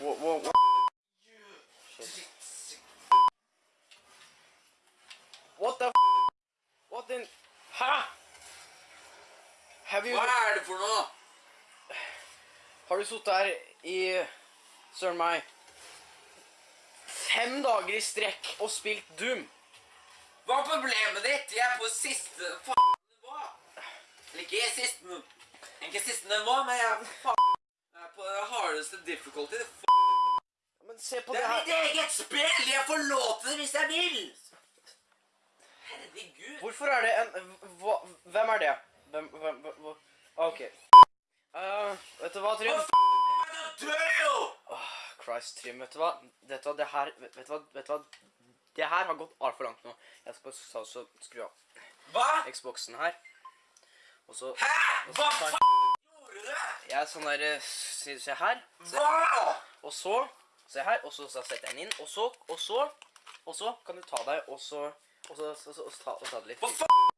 whoa, whoa, whoa. What the f What in Hæ? Have you Hva er det for noe? Har du sittet her i Søren meg fem dager i strekk og spilt Doom? Hva er problemet ditt? Jeg er på siste faen nivå. Eller ikke siste Ikke siste nivå, men jeg er faen Jeg er på den hardeste difficulty. f*** Men se på det det er mitt eget spill! Jeg får lov til det hvis jeg vil! Herregud. Hvorfor er det en hva, Hvem er det? Hvem, hvem, hva- OK. Uh, vet du hva, Trym? Åh, Christ, Trym, vet du hva? Vet du hva, det her Vet du hva? Vet du hva? Det her har gått altfor langt nå. Jeg skal bare så skru av Hva? Xboxen her. Og så Hæ? Hva faen gjorde du? Jeg er sånn der eh, Se, se her. Se. Og så Se her. Og så, så setter jeg den inn. Og så Og så Og så kan du ta deg Og så Og så, så, så, og så ta, og ta det litt Hva faen